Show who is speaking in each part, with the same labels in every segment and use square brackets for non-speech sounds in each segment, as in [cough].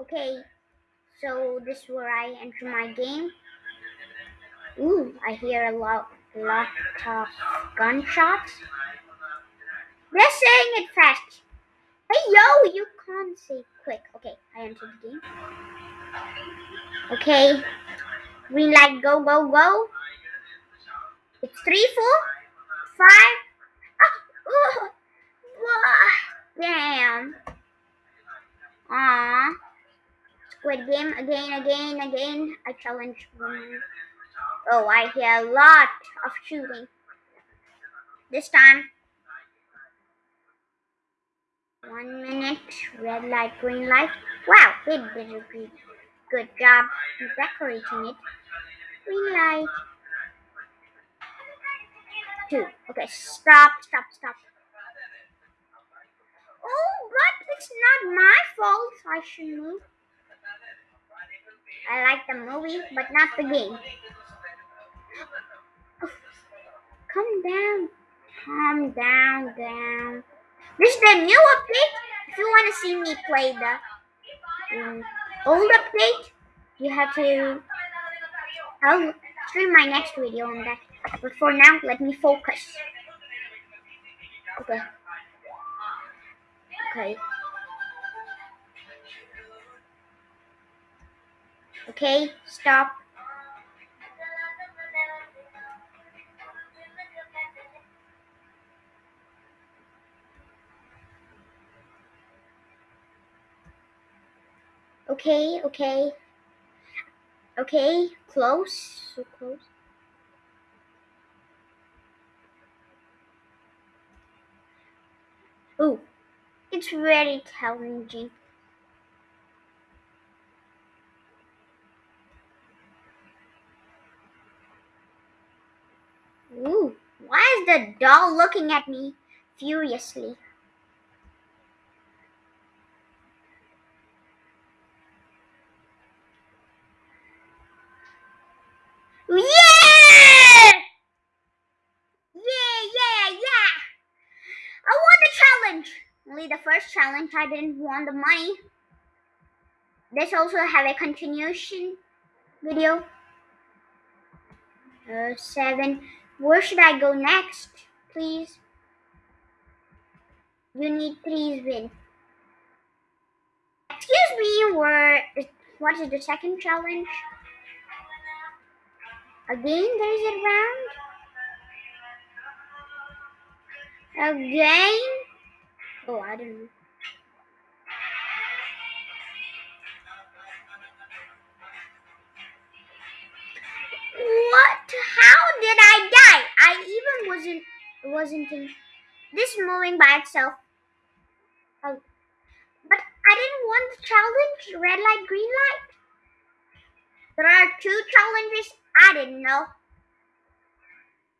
Speaker 1: Okay, so this is where I enter my game. Ooh, I hear a lot, lot of gunshots. They're saying it fast. Hey yo, you can't say quick. Okay, I entered the game. Okay, green light, go, go, go. It's three, four, five. Ah, oh, [laughs] damn. Ah. Squid Game again, again, again. I challenge women. Oh, I hear a lot of shooting. This time. One minute. Red light, green light. Wow, they did a good, good job decorating it. Green light. Two. Okay, stop, stop, stop. Oh, but it's not my fault. I should move. I like the movie, but not the game. Calm down. Calm down, down. This is the new update. If you want to see me play the um, old update, you have to. I'll stream my next video on that. But for now, let me focus. Okay. Okay. Okay, stop. Okay, okay. Okay, close, so close. Ooh, it's very challenging. Ooh, why is the doll looking at me furiously? Yeah! Yeah, yeah, yeah! I won the challenge! Only the first challenge, I didn't want the money. This also have a continuation video. Uh, seven. Where should I go next, please? You need three win. Excuse me, where? What is the second challenge? Again, there's a round. Again? Oh, I don't know. I even wasn't wasn't in this moving by itself. Oh. But I didn't want the challenge, red light, green light. There are two challenges I didn't know.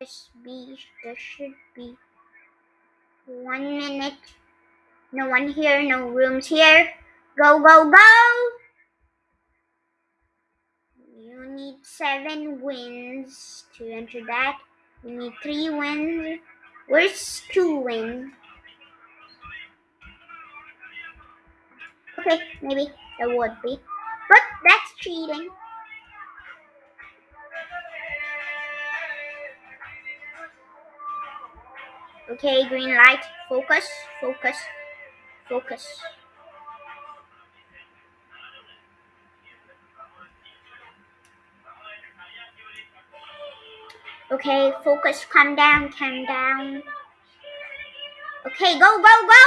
Speaker 1: This be there should be one minute. No one here, no rooms here. Go, go, go! You need seven wins to enter that. Need three wins. Where's two wins? Okay, maybe there would be. But that's cheating. Okay, green light. Focus, focus, focus. Okay, focus, calm down, calm down. Okay, go, go, go!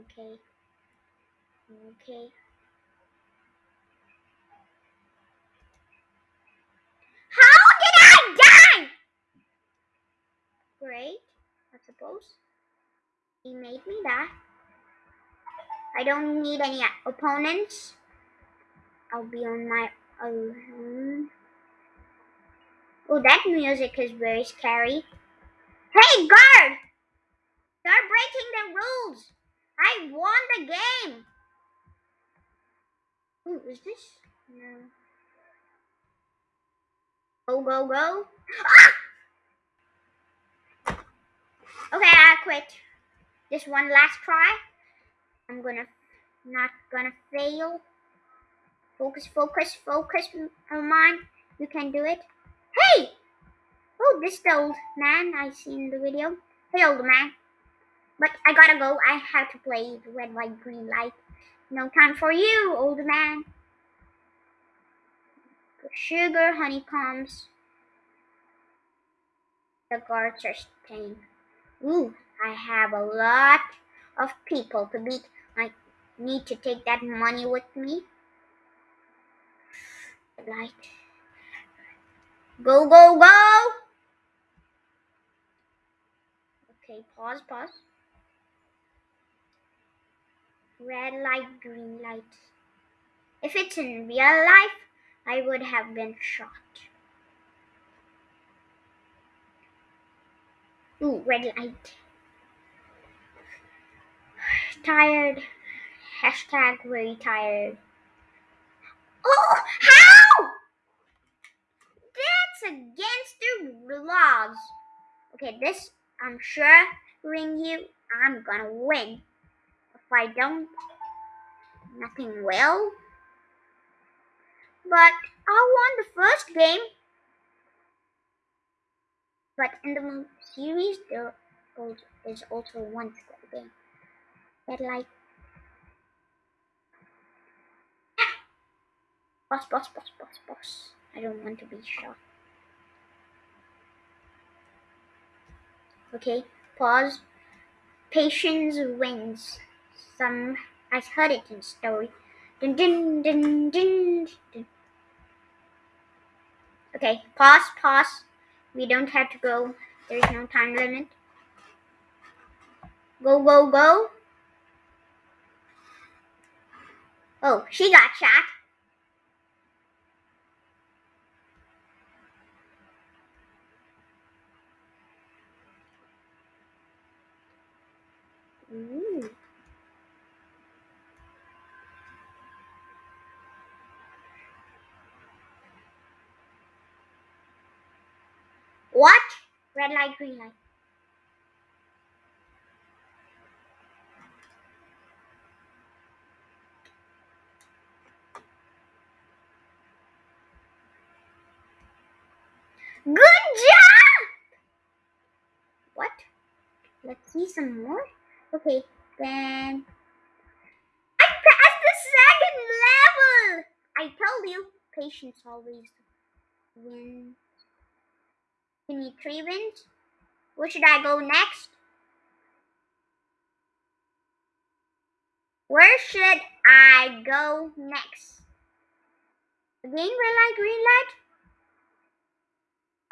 Speaker 1: Okay. Okay. How did I die? Great, I suppose. He made me die. I don't need any opponents. I'll be on my own. Oh, that music is very scary. Hey, guard! You're breaking the rules. I won the game. Ooh, is this? No. Go, go, go. Ah! Okay, I quit. Just one last try. I'm gonna not gonna fail. Focus, focus, focus, oh, Armand. You can do it. Hey! Oh, this the old man I see in the video. Hey, old man. But I gotta go. I have to play the red, white, green light. No time for you, old man. Sugar, honeycombs. The guards are staying. Ooh, I have a lot of people to beat. Need to take that money with me. Light. Go, go, go! Okay, pause, pause. Red light, green light. If it's in real life, I would have been shot. Ooh, red light. [sighs] Tired. Hashtag very tired. Oh, how? That's against the laws. Okay, this I'm sure ring you. I'm gonna win. If I don't, nothing will. But I won the first game. But in the series, there is also one game that like boss, boss, boss, boss, boss. I don't want to be shot. Okay, pause. Patience wins. Some I heard it in story. Dun, dun, dun, dun, dun. Okay, pause, pause. We don't have to go. There is no time limit. Go, go, go. Oh, she got shot. Ooh. What? Red light, green light. Good job! What? Let's see some more. Okay, then I passed the second level! I told you, patience always wins. We need three wins. Where should I go next? Where should I go next? Again, red light, green light?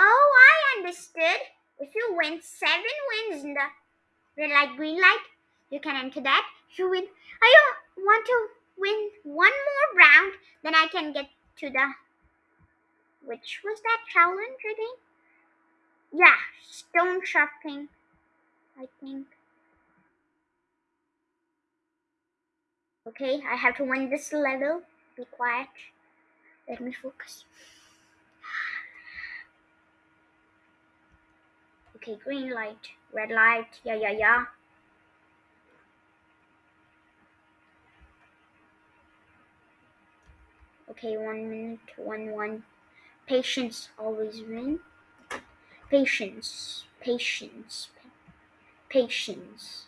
Speaker 1: Oh, I understood. If you win seven wins in the red light, green light, you can enter that. If you win, I want to win one more round, then I can get to the. Which was that challenge I think? Yeah, stone sharpening, I think. Okay, I have to win this level. Be quiet. Let me focus. Okay, green light, red light, yeah, yeah, yeah. Okay, one minute, one, one. Patience always win. Patience, patience, patience.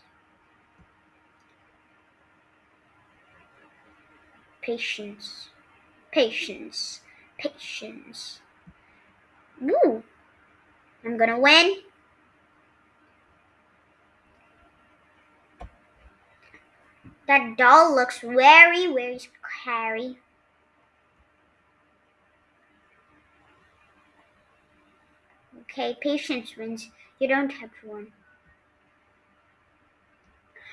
Speaker 1: Patience, patience, patience. Woo! I'm gonna win. That doll looks very, very scary. Okay, patience wins. You don't have to win.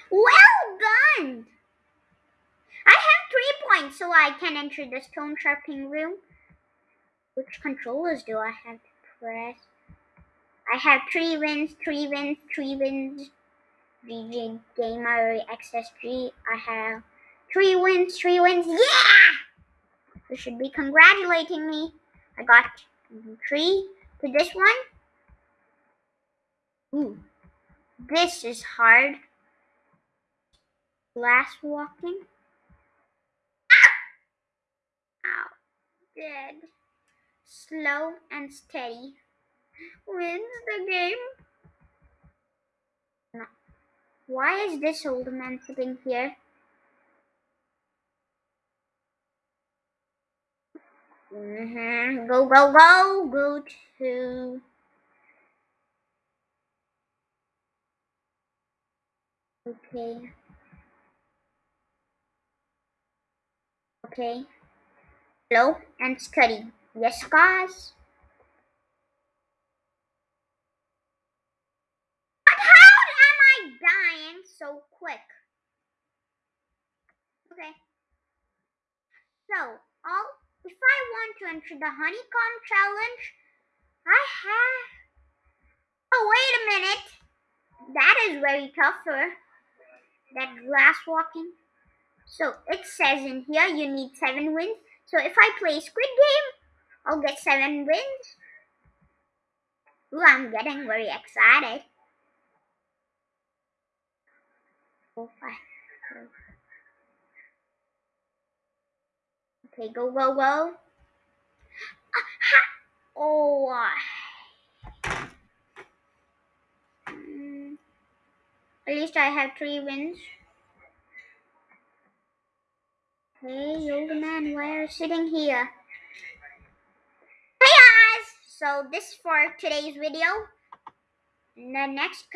Speaker 1: Well done! I have three points, so I can enter the stone sharpening room. Which controllers do I have to press? I have three wins, three wins, three wins. DJ Gamer XSG. I have three wins, three wins. Yeah! You should be congratulating me. I got three to this one. Ooh. This is hard. Glass walking. Ow. Dead. Slow and steady. Wins the game. Why is this old man sitting here? Mm-hmm. Go, go, go. Go to. Okay. Okay. Slow and steady. Yes, guys. But how am I dying so quick? Okay. So, all if I want to enter the honeycomb challenge, I have. Oh, wait a minute. That is very tougher. That glass walking. So it says in here you need seven wins. So if I play Squid Game, I'll get seven wins. Ooh, I'm getting very excited. Four, five, Okay, go, go, go. Oh. Mm. At least I have three wins. Hey, old man, why are you sitting here? Hey guys! So this is for today's video. The next